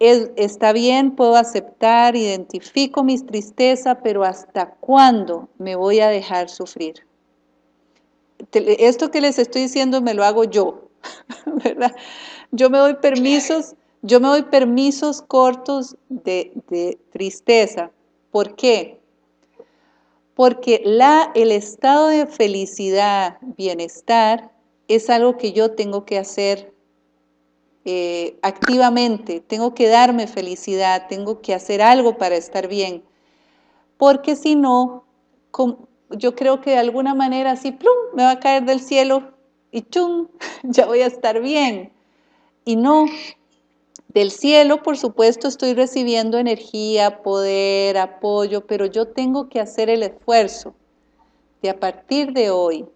está bien, puedo aceptar, identifico mis tristezas, pero ¿hasta cuándo me voy a dejar sufrir? Esto que les estoy diciendo me lo hago yo, ¿verdad? Yo me doy permisos, yo me doy permisos cortos de, de tristeza. ¿Por qué? Porque la, el estado de felicidad, bienestar, es algo que yo tengo que hacer eh, activamente, tengo que darme felicidad, tengo que hacer algo para estar bien, porque si no, yo creo que de alguna manera así, plum, me va a caer del cielo y chum, ya voy a estar bien. Y no, Del cielo, por supuesto, estoy recibiendo energía, poder, apoyo, pero yo tengo que hacer el esfuerzo de a partir de hoy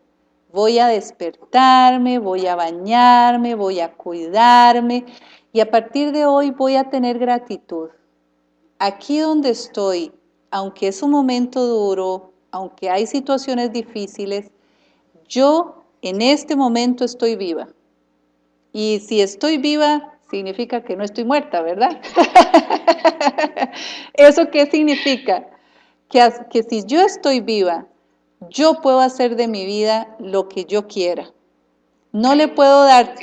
voy a despertarme, voy a bañarme, voy a cuidarme y a partir de hoy voy a tener gratitud. Aquí donde estoy, aunque es un momento duro, aunque hay situaciones difíciles, yo en este momento estoy viva. Y si estoy viva, significa que no estoy muerta, ¿verdad? ¿Eso qué significa? Que, si yo estoy viva, yo puedo hacer de mi vida lo que yo quiera. No le puedo dar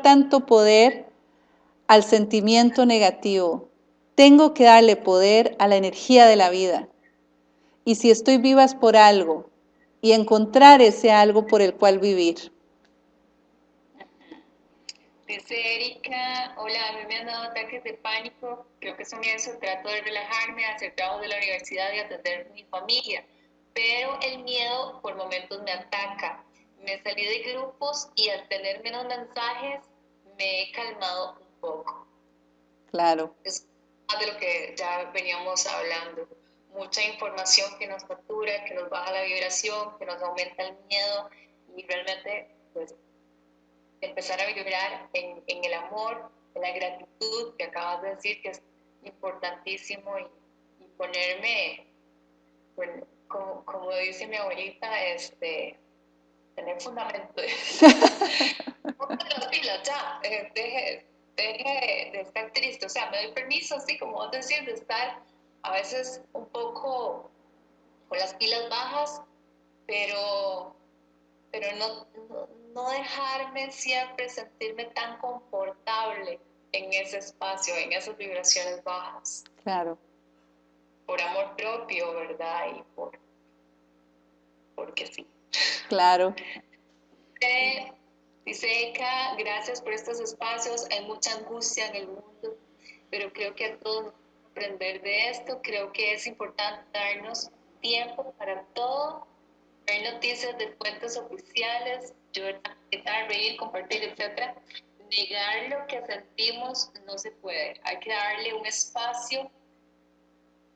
tanto poder al sentimiento negativo. Tengo que darle poder a la energía de la vida. Y si estoy viva es por algo. Y encontrar ese algo por el cual vivir. Dice Erika, hola, a mí me han dado ataques de pánico, creo que son eso, trato de relajarme, hacer trabajo de la universidad y atender a mi familia, pero el miedo por momentos me ataca. Me salí de grupos y al tener menos mensajes me he calmado un poco. Claro. Es más de lo que ya veníamos hablando. Mucha información que nos factura, que nos baja la vibración, que nos aumenta el miedo y realmente pues empezar a vibrar en, en, el amor, en la gratitud que acabas de decir que es importantísimo y, ponerme, como, como, dice mi abuelita, este, tener fundamento. las pilas ya, eh, deje, deje de estar triste, o sea, me doy permiso, así como vos decís, de estar a veces un poco con las pilas bajas, pero, pero no, no dejarme siempre sentirme tan confortable en ese espacio, en esas vibraciones bajas. Claro. Por amor propio, ¿verdad? Y por porque sí. Claro. Eh, dice Eka, gracias por estos espacios. Hay mucha angustia en el mundo, pero creo que a todos aprender de esto, creo que es importante darnos tiempo para todo, ver noticias de fuentes oficiales, llorar, reír, compartir, etc. Negar lo que sentimos no se puede. Hay que darle un espacio,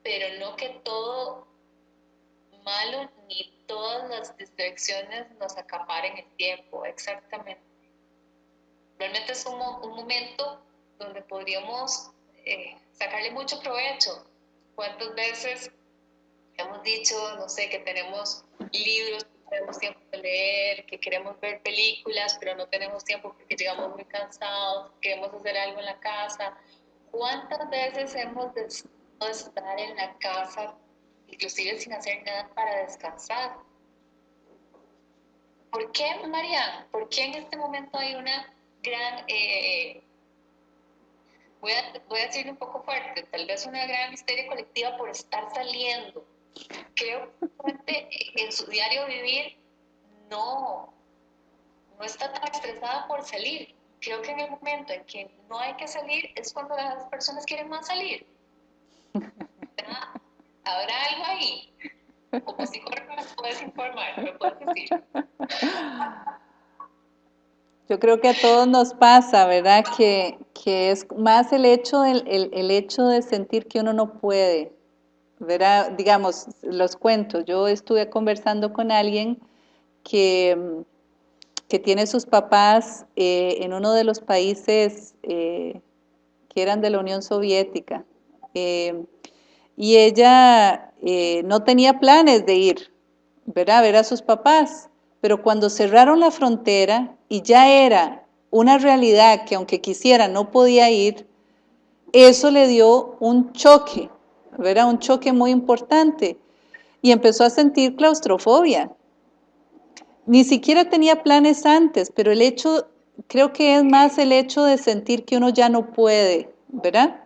pero no que todo malo ni todas las distracciones nos acaparen el tiempo, exactamente. Realmente es un, un momento donde podríamos eh, sacarle mucho provecho. ¿Cuántas veces hemos dicho, no sé, que tenemos libros tenemos tiempo de leer, que queremos ver películas, pero no tenemos tiempo porque llegamos muy cansados, queremos hacer algo en la casa. ¿Cuántas veces hemos de estar en la casa, inclusive sin hacer nada para descansar? ¿Por qué, María? ¿Por qué en este momento hay una gran... Eh, voy, a, voy a decirlo un poco fuerte, tal vez una gran histeria colectiva por estar saliendo, creo que en su diario vivir no, no está tan estresada por salir. Creo que en el momento en que no hay que salir es cuando las personas quieren más salir. ¿Habrá algo ahí? Como si me puedes informar, me puedes decir. Yo creo que a todos nos pasa, ¿verdad? Que, que es más el hecho, el, el hecho de sentir que uno no puede, verá, digamos, los cuentos. Yo estuve conversando con alguien que, que tiene sus papás eh, en uno de los países eh, que eran de la Unión Soviética. Eh, y ella no tenía planes de ir, ¿verdad? a ver a sus papás. Pero cuando cerraron la frontera y ya era una realidad que aunque quisiera no podía ir, eso le dio un choque era un choque muy importante y empezó a sentir claustrofobia. Ni siquiera tenía planes antes, pero el hecho, creo que es más el hecho de sentir que uno ya no puede, ¿verdad?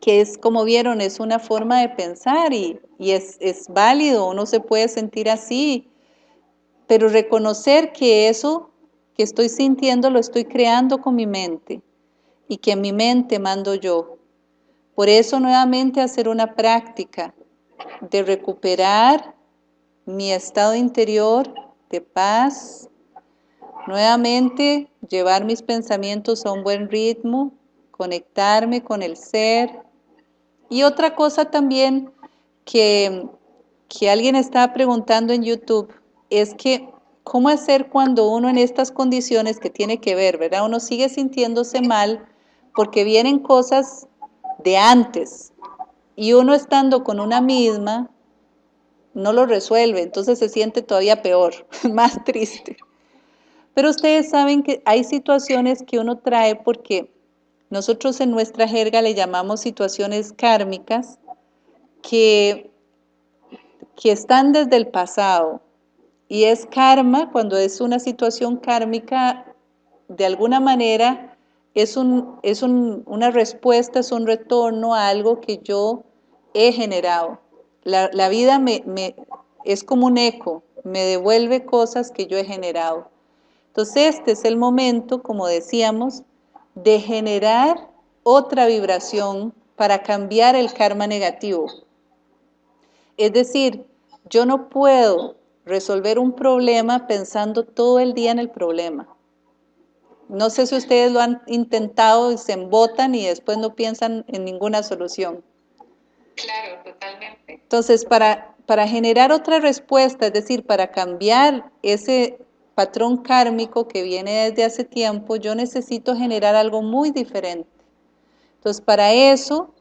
Que es, como vieron, es una forma de pensar y, es, es válido, uno se puede sentir así, pero reconocer que eso que estoy sintiendo lo estoy creando con mi mente y que en mi mente mando yo, por eso nuevamente hacer una práctica de recuperar mi estado interior de paz, nuevamente llevar mis pensamientos a un buen ritmo, conectarme con el ser. Y otra cosa también que, que alguien estaba preguntando en YouTube es que cómo hacer cuando uno en estas condiciones que tiene que ver, ¿verdad? Uno sigue sintiéndose mal porque vienen cosas de antes y uno estando con una misma no lo resuelve, entonces se siente todavía peor, más triste. Pero ustedes saben que hay situaciones que uno trae porque nosotros en nuestra jerga le llamamos situaciones kármicas que, que están desde el pasado. Y es karma, cuando es una situación kármica, de alguna manera es, un, es una respuesta, es un retorno a algo que yo he generado. La, vida me, es como un eco, me devuelve cosas que yo he generado. Entonces este es el momento, como decíamos, de generar otra vibración para cambiar el karma negativo. Es decir, yo no puedo resolver un problema pensando todo el día en el problema. No sé si ustedes lo han intentado y se embotan y después no piensan en ninguna solución. Claro, totalmente. Entonces, para, para generar otra respuesta, es decir, para cambiar ese patrón kármico que viene desde hace tiempo, yo necesito generar algo muy diferente. Entonces, para eso,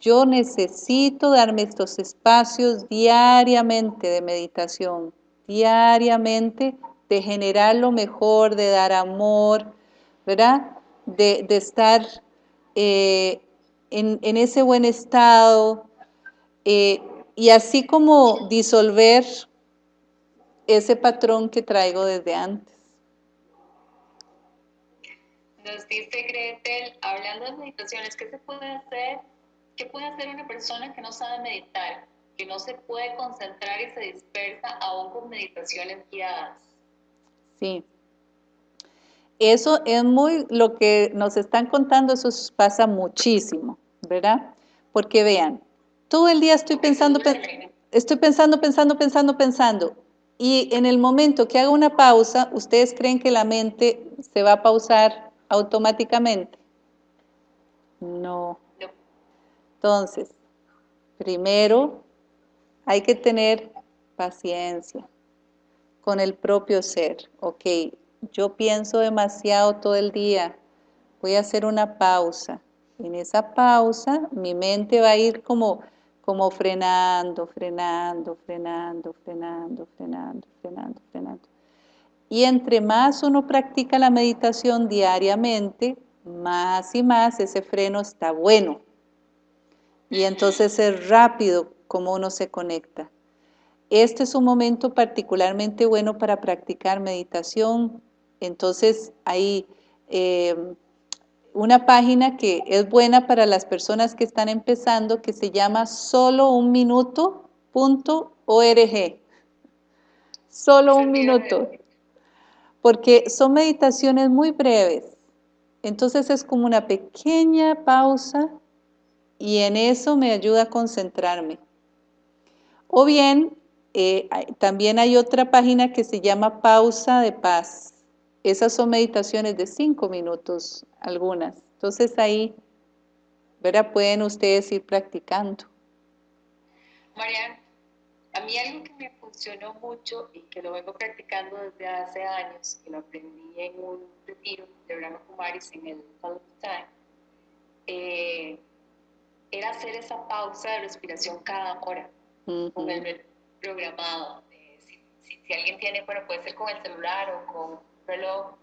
yo necesito darme estos espacios diariamente de meditación, diariamente de generar lo mejor, de dar amor, ¿verdad? De, estar eh, en, ese buen estado, eh, y así como disolver ese patrón que traigo desde antes. Nos dice Gretel, hablando de meditaciones, ¿qué se puede hacer? ¿Qué puede hacer una persona que no sabe meditar, que no se puede concentrar y se dispersa aún con meditaciones guiadas? Sí. Eso es muy, lo que nos están contando, eso pasa muchísimo, ¿verdad? Porque vean, todo el día estoy pensando, estoy pensando, pensando, pensando, pensando. Y en el momento que haga una pausa, ¿ustedes creen que la mente se va a pausar automáticamente? No. Entonces, primero hay que tener paciencia con el propio ser. Ok, yo pienso demasiado todo el día, voy a hacer una pausa. En esa pausa mi mente va a ir como como frenando, frenando, frenando, frenando, frenando, frenando, frenando. Y entre más uno practica la meditación diariamente, más y más ese freno está bueno. Y entonces es rápido como uno se conecta. Este es un momento particularmente bueno para practicar meditación. Entonces hay eh, una página que es buena para las personas que están empezando, que se llama solounminuto.org. Solo un minuto. Porque son meditaciones muy breves. Entonces es como una pequeña pausa y en eso me ayuda a concentrarme. O bien, eh, también hay otra página que se llama Pausa de Paz. Esas son meditaciones de cinco minutos algunas. Entonces ahí, ¿verdad? Pueden ustedes ir practicando. Marian, a mí algo que me funcionó mucho y que lo vengo practicando desde hace años, que lo aprendí en un retiro de Brahma Kumaris en el Time, eh, era hacer esa pausa de respiración cada hora, con el programado. si, si, alguien tiene, bueno, puede ser con el celular o con reloj,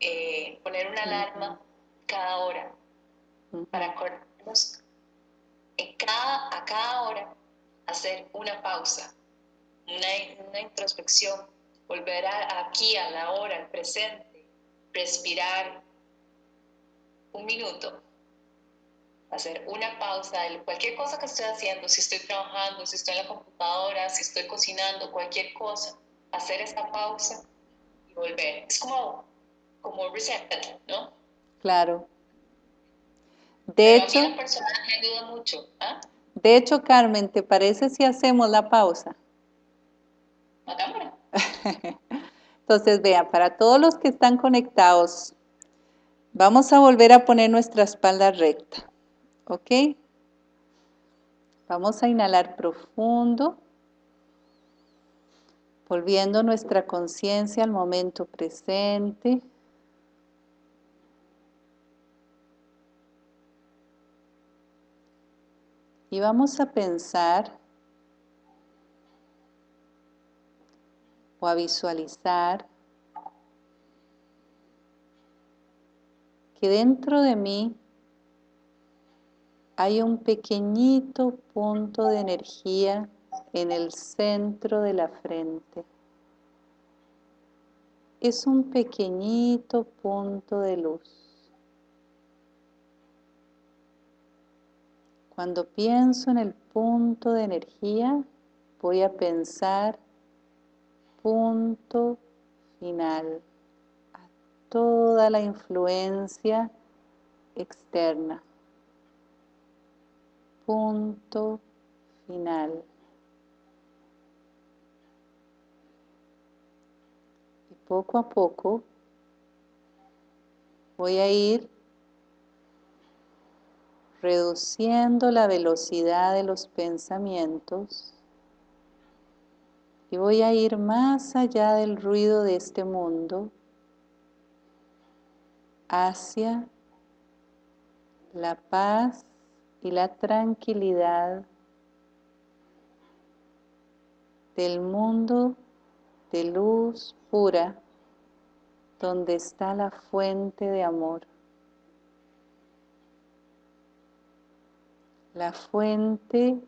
eh, poner una alarma cada hora para acordarnos en cada, a cada hora hacer una pausa, una, una introspección, volver aquí a la hora, al presente, respirar un minuto, hacer una pausa de cualquier cosa que estoy haciendo, si estoy trabajando, si estoy en la computadora, si estoy cocinando, cualquier cosa, hacer esta pausa volver. Es como, como reset, ¿no? Claro. De hecho, mucho. ¿ah? De hecho, Carmen, ¿te parece si hacemos la pausa? Entonces, vean, para todos los que están conectados, Vamos a volver a poner nuestra espalda recta, ¿ok? Vamos a inhalar profundo, volviendo nuestra conciencia al momento presente. Y vamos a pensar o a visualizar que dentro de mí hay un pequeñito punto de energía en el centro de la frente. Es un pequeñito punto de luz. Cuando pienso en el punto de energía, voy a pensar punto final a toda la influencia externa. Punto final. Y poco a poco voy a ir reduciendo la velocidad de los pensamientos y voy a ir más allá del ruido de este mundo hacia la paz y la tranquilidad del mundo de luz pura donde está la fuente de amor. la fuente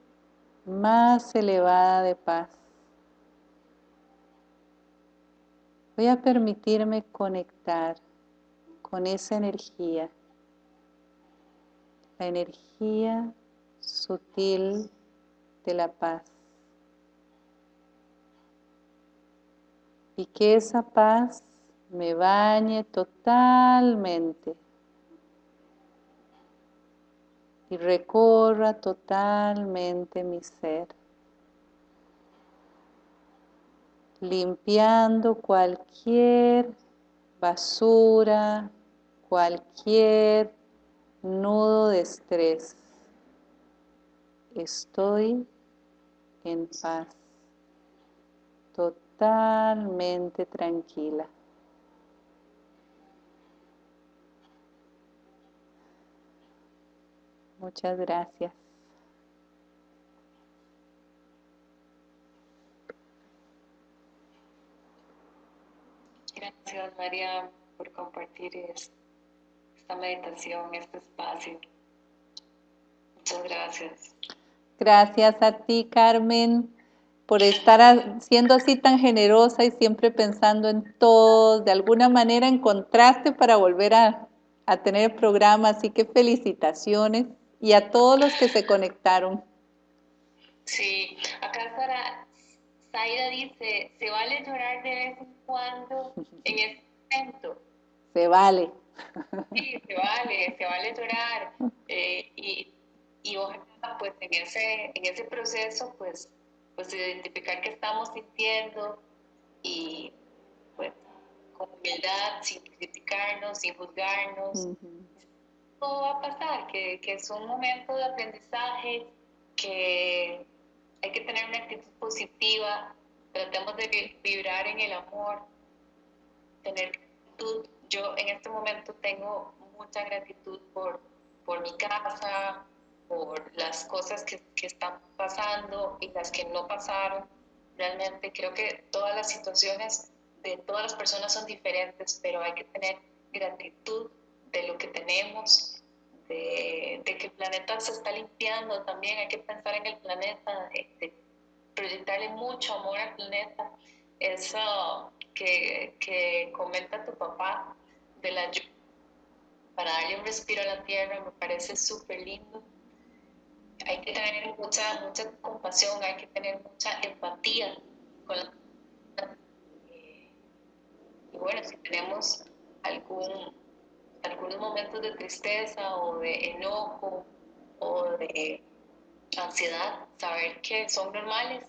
más elevada de paz. Voy a permitirme conectar con esa energía, la energía sutil de la paz. Y que esa paz me bañe totalmente y recorra totalmente mi ser, limpiando cualquier basura, cualquier nudo de estrés. Estoy en paz, totalmente tranquila. Muchas gracias. Gracias María por compartir esta meditación, este espacio. Muchas gracias. Gracias a ti Carmen por estar siendo así tan generosa y siempre pensando en todos. De alguna manera encontraste para volver a, a tener el programa, así que felicitaciones y a todos los que se conectaron. Sí, acá Sara, Zaira dice, ¿se vale llorar de vez en cuando en este momento? Se vale. Sí, se vale, se vale llorar. Eh, y, y ojalá, pues, en ese, en ese proceso, pues, pues, identificar qué estamos sintiendo y, pues, con humildad, sin criticarnos, sin juzgarnos, va a pasar, que, que es un momento de aprendizaje, que hay que tener una actitud positiva, tratemos de vibrar en el amor, tener gratitud. Yo en este momento tengo mucha gratitud por, por mi casa, por las cosas que, que están pasando y las que no pasaron. Realmente creo que todas las situaciones de todas las personas son diferentes, pero hay que tener gratitud de lo que tenemos, de, que el planeta se está limpiando también, hay que pensar en el planeta, de, proyectarle mucho amor al planeta. Eso que, que comenta tu papá de la para darle un respiro a la tierra me parece súper lindo. Hay que tener mucha, mucha compasión, hay que tener mucha empatía con la y bueno, si tenemos algún algunos momentos de tristeza o de enojo o de ansiedad, saber que son normales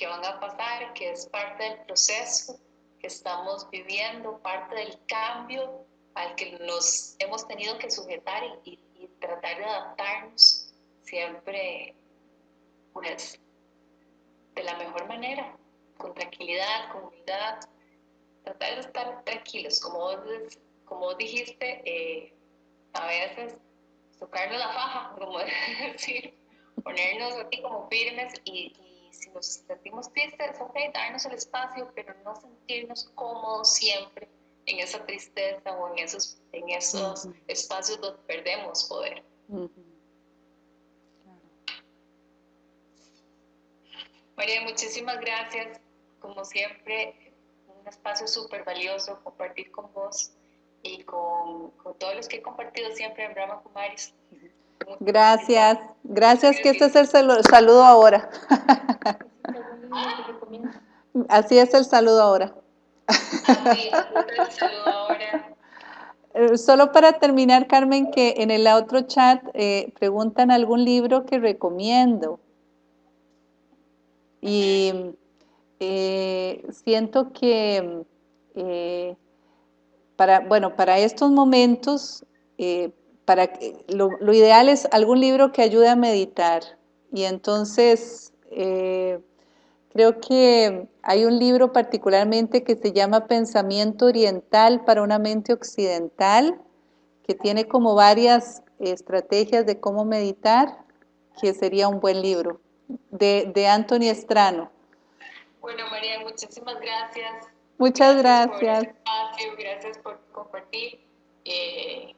que van a pasar, que es parte del proceso que estamos viviendo, parte del cambio al que nos hemos tenido que sujetar y, tratar de adaptarnos siempre pues de la mejor manera, con tranquilidad, con humildad, tratar de estar tranquilos, como vos, como dijiste, eh, a veces tocarnos la faja, como decir, ponernos así como firmes y, si nos sentimos tristes, ok, darnos el espacio, pero no sentirnos cómodos siempre en esa tristeza o en esos, en esos espacios donde perdemos poder. María, muchísimas gracias. Como siempre, un espacio súper valioso compartir con vos y con, todos los que he compartido siempre en Brahma Kumaris. Gracias, gracias que este es el saludo ahora. Así es el saludo ahora. Eh, solo para terminar, Carmen, que en el otro chat eh, preguntan algún libro que recomiendo. Y eh, siento que para, bueno, para estos momentos, para, lo, lo, ideal es algún libro que ayude a meditar. Y entonces, Creo que hay un libro particularmente que se llama Pensamiento Oriental para una mente occidental, que tiene como varias estrategias de cómo meditar, que sería un buen libro, de, de Anthony Estrano. Bueno, María, muchísimas gracias. Muchas gracias. Gracias por, gracias por compartir. Eh,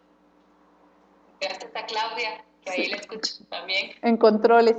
gracias a Claudia, que ahí la escucho también. En controles.